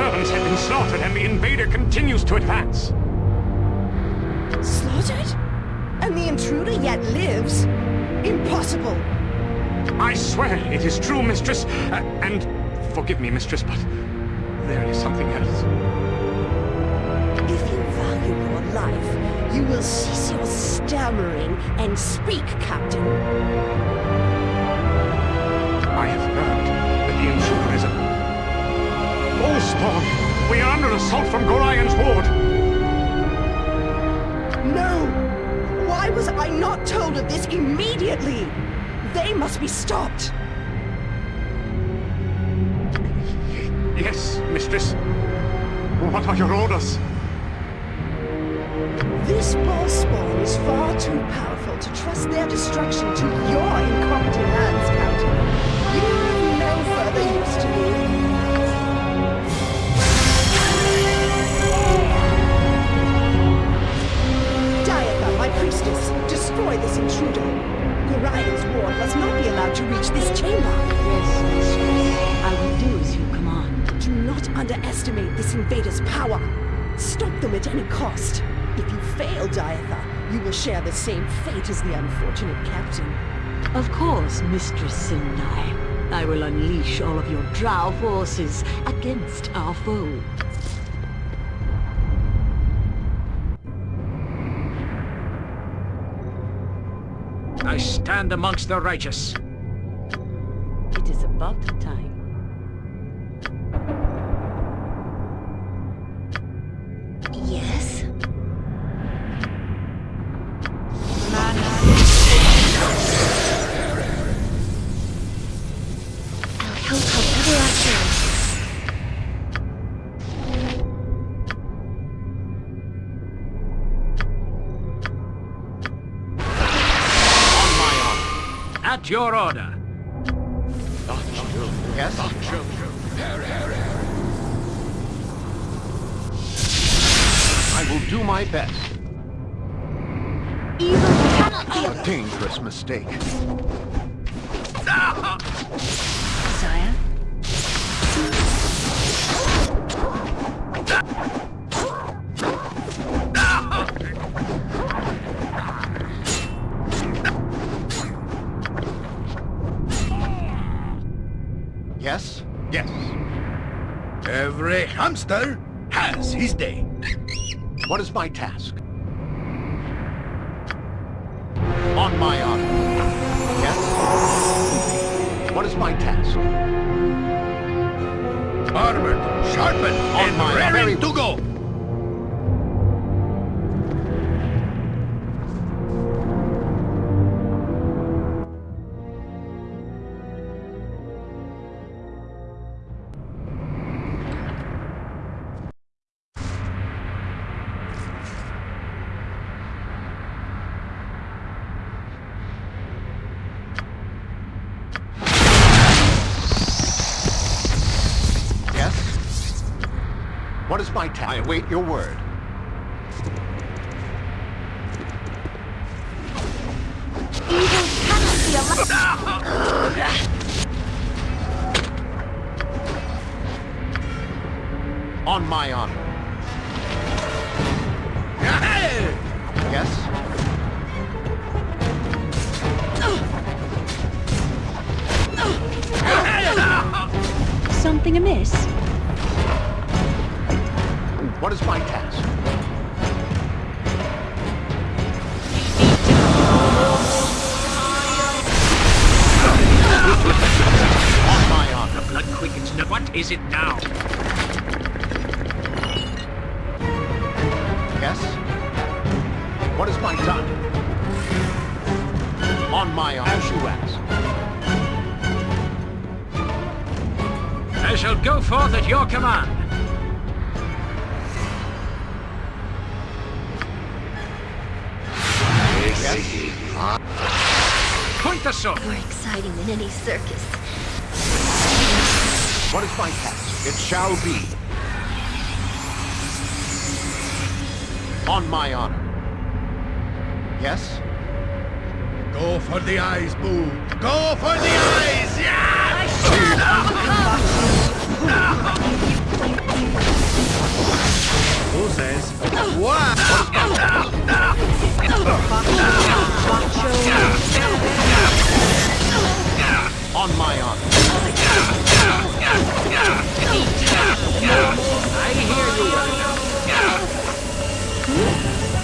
servants have been slaughtered and the invader continues to advance. Slaughtered? And the intruder yet lives? Impossible! I swear it is true, mistress. Uh, and forgive me, mistress, but there is something else. If you value your life, you will cease your stammering and speak, Captain. Spawn! We are under assault from Gorion's ward! No! Why was I not told of this immediately? They must be stopped! Yes, mistress. What are your orders? This Baalspawn is far too powerful to trust their destruction to your incompetent hands, Captain. You have no further use to me. This intruder. Gorion's ward must not be allowed to reach this chamber. Yes, mistress. I will do as you command. Do not underestimate this invader's power. Stop them at any cost. If you fail, Diatha, you will share the same fate as the unfortunate captain. Of course, Mistress Sendai. I will unleash all of your drow forces against our foe. I stand amongst the righteous. It is about time. Your order. Hamster has his day. What is my task? On my honor. Yes? What is my task? Armored, sharpened, On and my very- to go. What is my task? I await your word. Evil cannot be allowed. On my honor. Yes? Something amiss? What is my task? On my honor. Blood quickens. no- What is it now? Yes? What is my time? On my honor. As you ask. I shall go forth at your command. Point the sword. More exciting than any circus. What is my task? It shall be. On my honor. Yes? Go for the eyes, Boo. Go for the eyes! Yeah! Who says? Wow! On my arm. I hear you.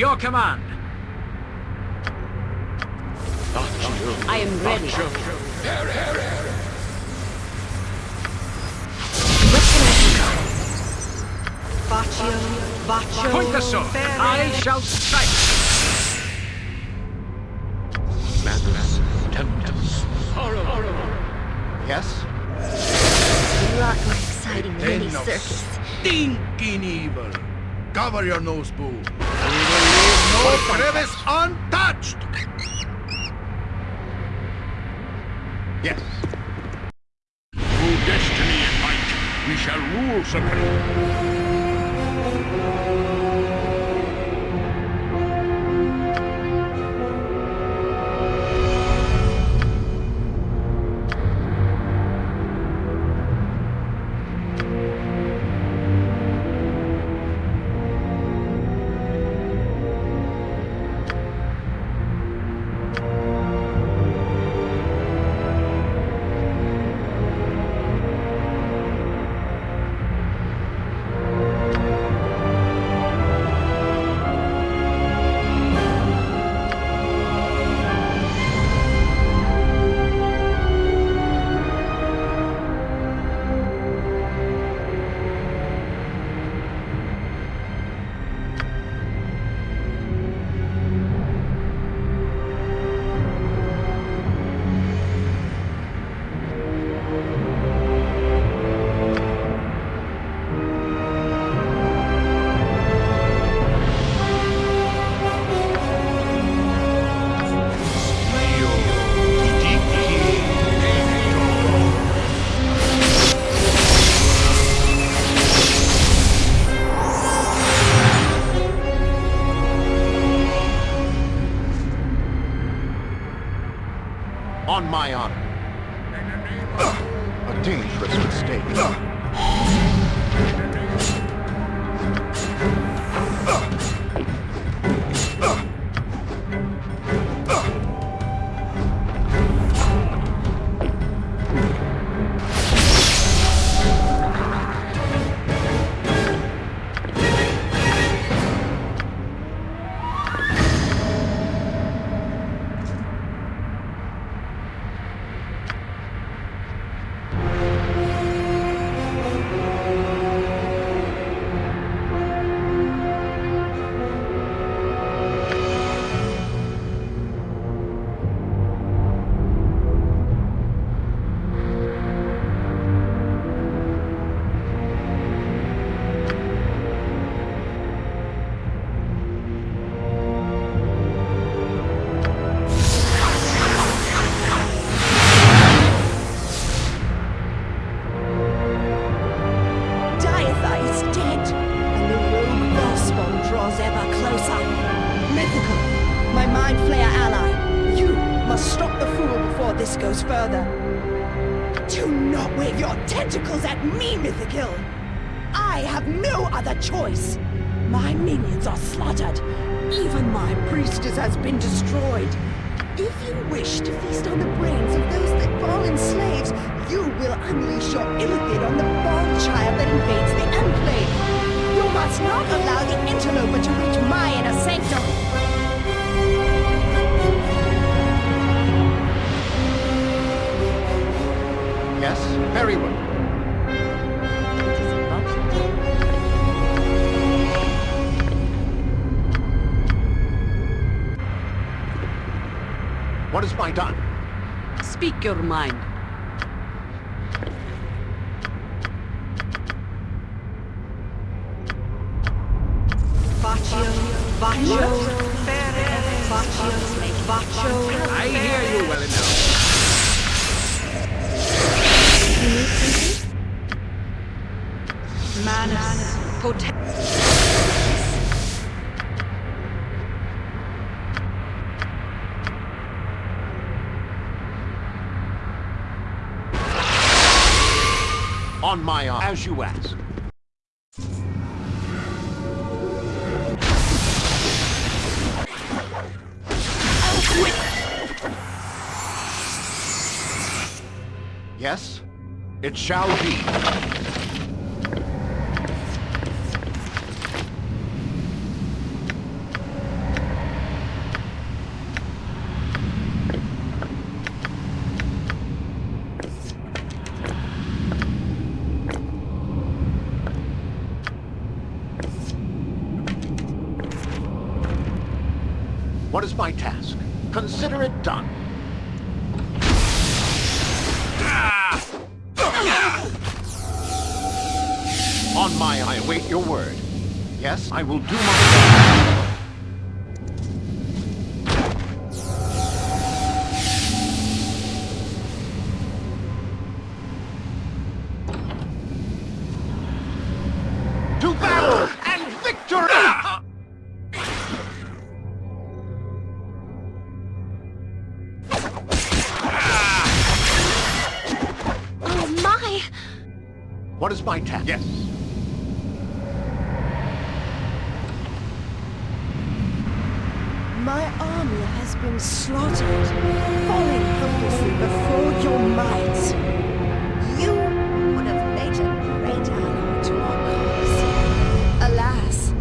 your command. I am ready. Baccio, Baccio, Point the sword. I shall strike. Madness, tempest, horror, horror. Yes? You rock my exciting mini circus. Stinking evil. Cover your nose, boo your brevis untouched! Yes. Through destiny and might, we shall rule Supreme. my honor. Yes, very well. What is my done? Speak your mind. Yes, it shall be. I will do my... To battle and victory! Oh my! What is my task? Yes. My army has been slaughtered, falling helplessly before your might. You would have made a great ally to our cause. Alas,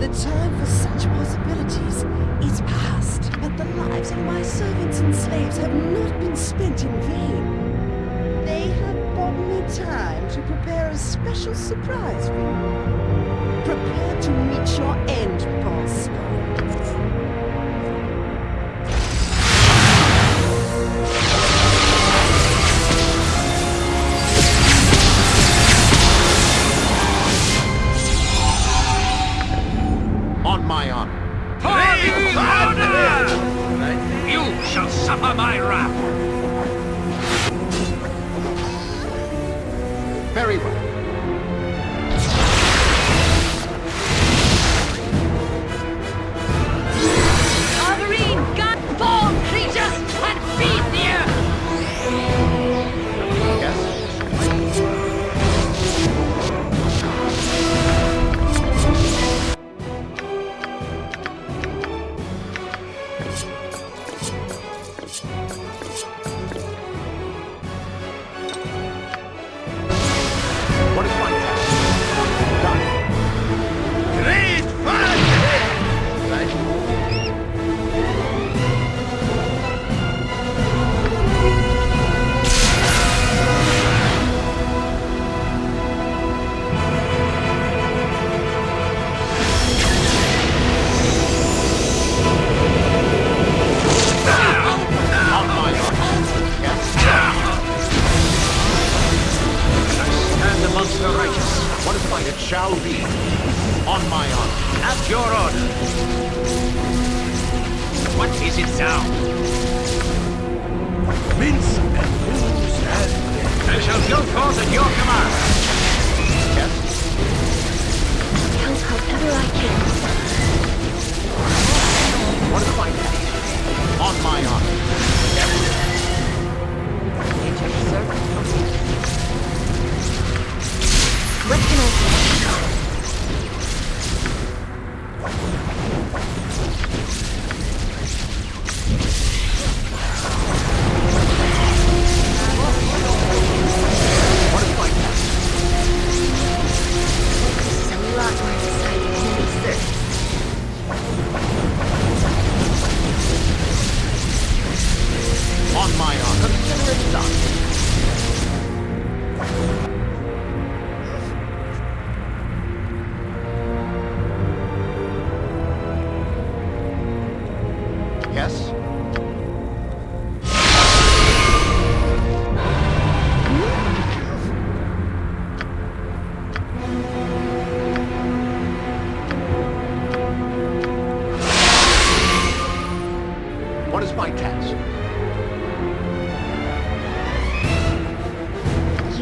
the time for such possibilities is past. But the lives of my servants and slaves have not been spent in vain. They have bought me time to prepare a special surprise for you. Prepare to meet your end, boss.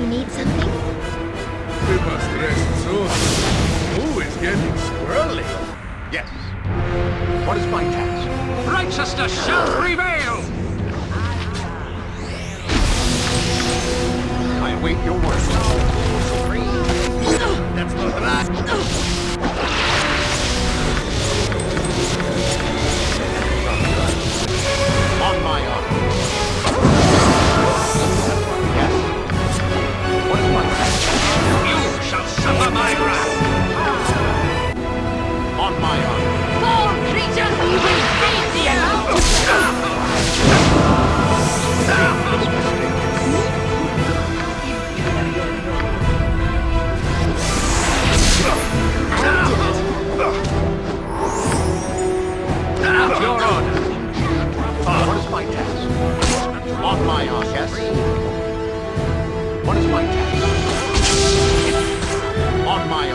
We must rest soon. Who is getting squirrely? Yes. What is my task? Righteousness shall prevail! I await your word. That's not right. On my honor. Suffer my wrath! On my honor. Four creatures, you will face the your order! What is my task? On my honor. Yes. What is my task? On my.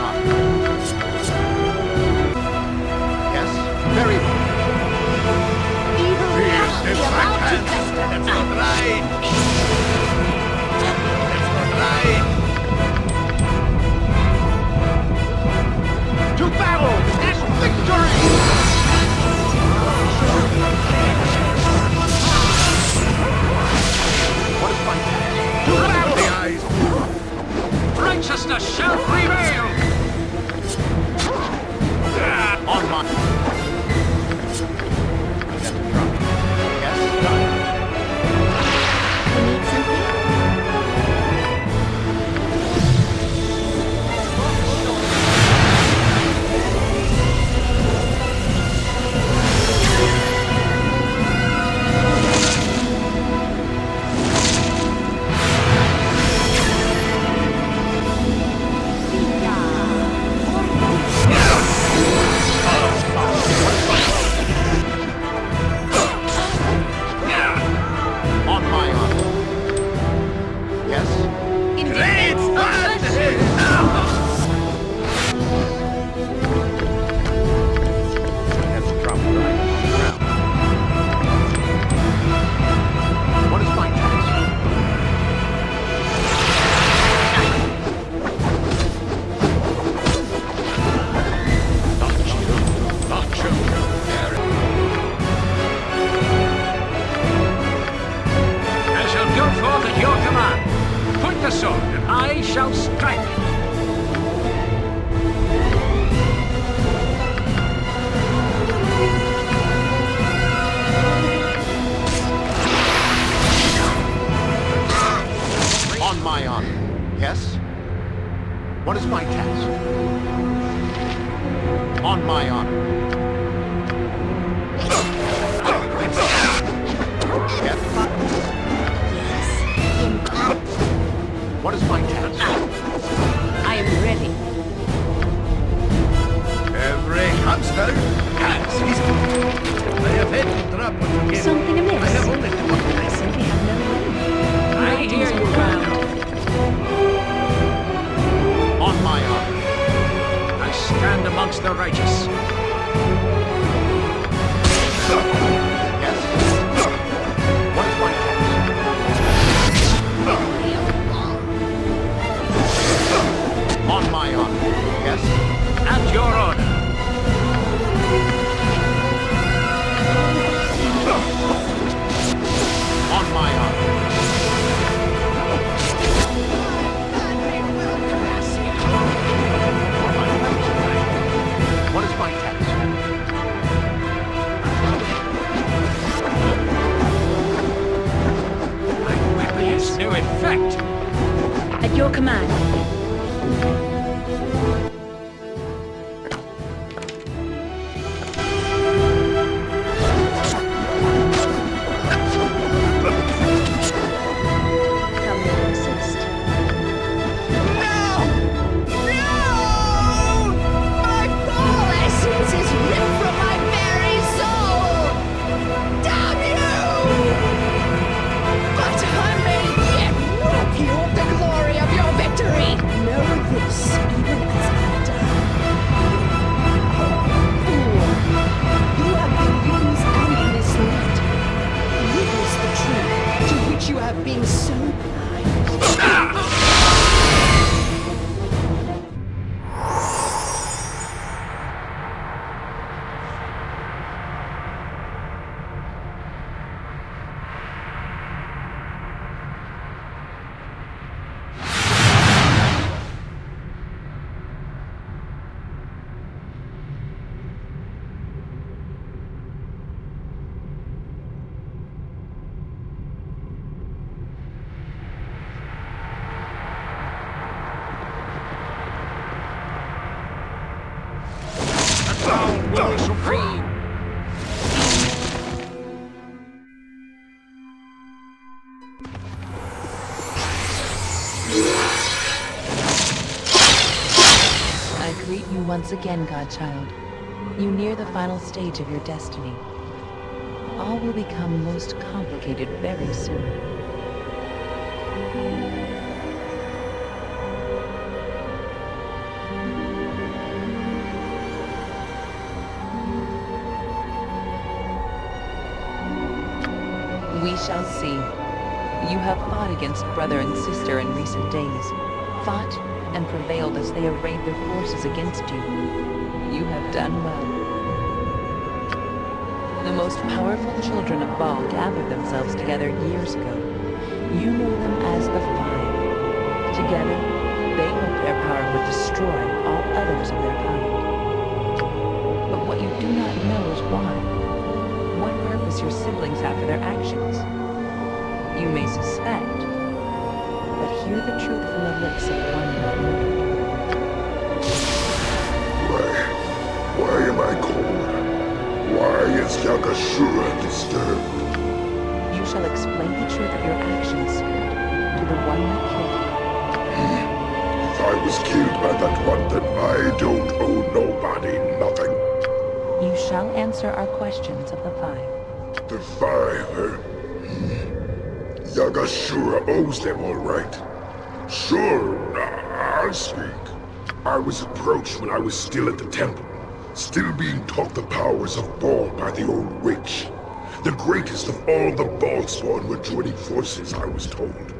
Yes. Very well. Evil Here's must the be about to backhand. fester. That's not right. Righteousness shall prevail! On my... sword, and I shall strike. On my honor. Yes? What is my task? On my honor. What is my task? I am ready. Every hamster has his I have had to drop you gave. Something amiss? I have only two of I simply have no money. I hear you, Ram. On my honor. I stand amongst the righteous. Once again, Godchild. You near the final stage of your destiny. All will become most complicated very soon. We shall see. You have fought against brother and sister in recent days. Fought and prevailed as they arrayed their forces against you. You have done well. The most powerful children of Baal gathered themselves together years ago. You know them as the Five. Together, they hope their power would destroy all others of their kind. But what you do not know is why. What purpose your siblings have for their actions. You may suspect, but hear the truth from the lips of one murdered. Why? Why am I cold? Why is Yagashura disturbed? You shall explain the truth of your actions, Spirit, to the one that killed you. If I was killed by that one, then I don't owe nobody nothing. You shall answer our questions of the five. The five. Yagashura owes them all right. Sure, I'll speak. I was approached when I was still at the temple, still being taught the powers of Baal by the old witch. The greatest of all the Baalspawn were joining forces, I was told.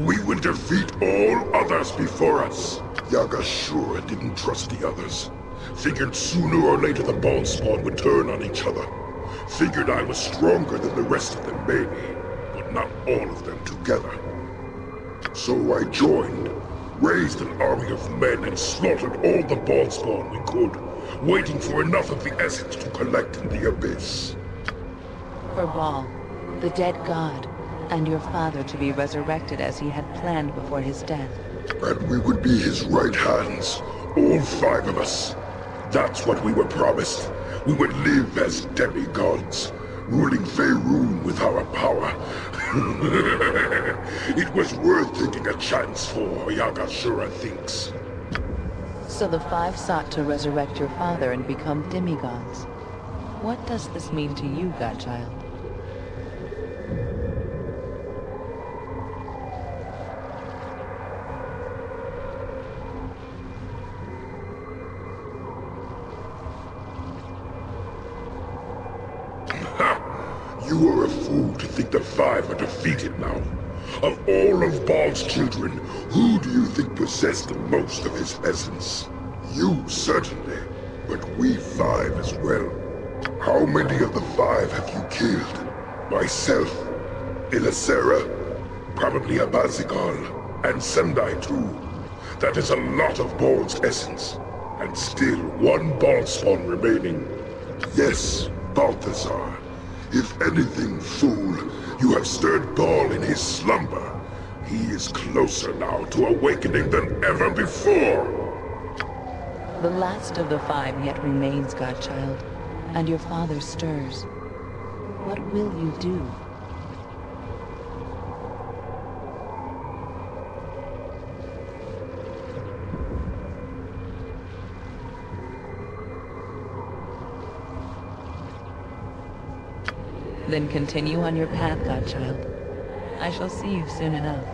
We would defeat all others before us. Yagashura didn't trust the others. Figured sooner or later the Baalspawn would turn on each other. Figured I was stronger than the rest of them, maybe, not all of them together. So I joined, raised an army of men and slaughtered all the Baalspawn we could, waiting for enough of the essence to collect in the Abyss. For Baal, the dead god, and your father to be resurrected as he had planned before his death. And we would be his right hands, all five of us. That's what we were promised. We would live as demigods, ruling Faerun with our power. it was worth taking a chance for, Yagashura thinks. So the five sought to resurrect your father and become demigods. What does this mean to you, Godchild? You are a fool to think the Five are defeated now. Of Baal's children, who do you think possessed the most of his essence? You, certainly, but we five as well. How many of the five have you killed? Myself, Illasera, probably Abazigal, and Sendai too. That is a lot of Baal's essence, and still one Baalspawn remaining. Yes, Balthazar. If anything, fool, you have stirred Baal in his slumber. He is closer now to awakening than ever before. The last of the five yet remains, Godchild, and your father stirs. What will you do? Then continue on your path, Godchild. I shall see you soon enough.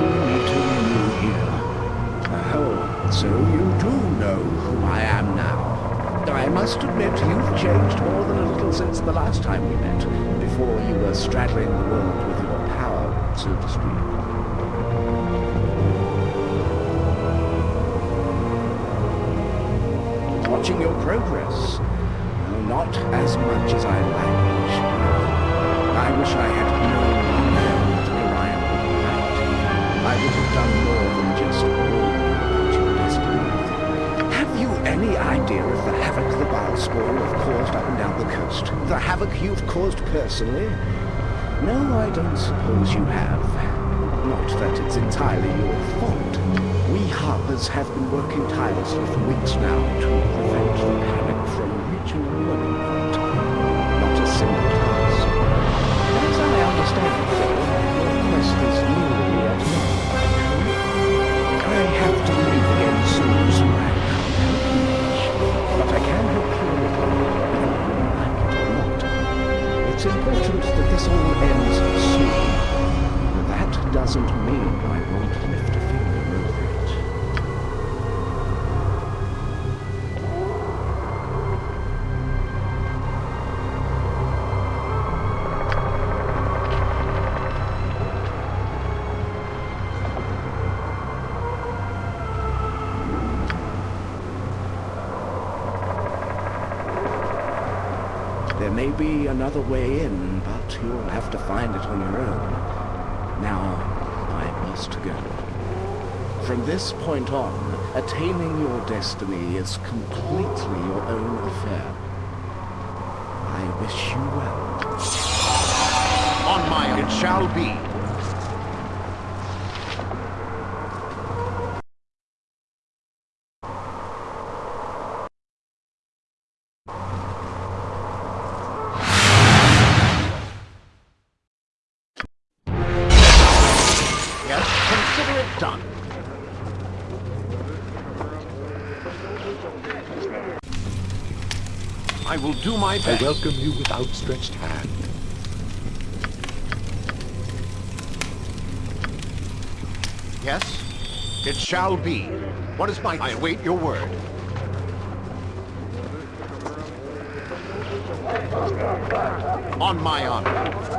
You here. Oh, so you do know who I am now. I must admit you've changed more than a little since the last time we met, before you were straddling the world with your power, so to speak. Watching your progress. Well, not as much as I like. I wish I had known Baalspawn have caused up and down the coast? The havoc you've caused personally? No, I don't suppose you have. Not that it's entirely your fault. We Harpers have been working tirelessly for weeks now to prevent the panic from be another way in, but you'll have to find it on your own. Now, I must go. From this point on, attaining your destiny is completely your own affair. I wish you well. On my it shall be. Will do I welcome you with outstretched hand. Yes, it shall be. What is my... I await your word. On my honor.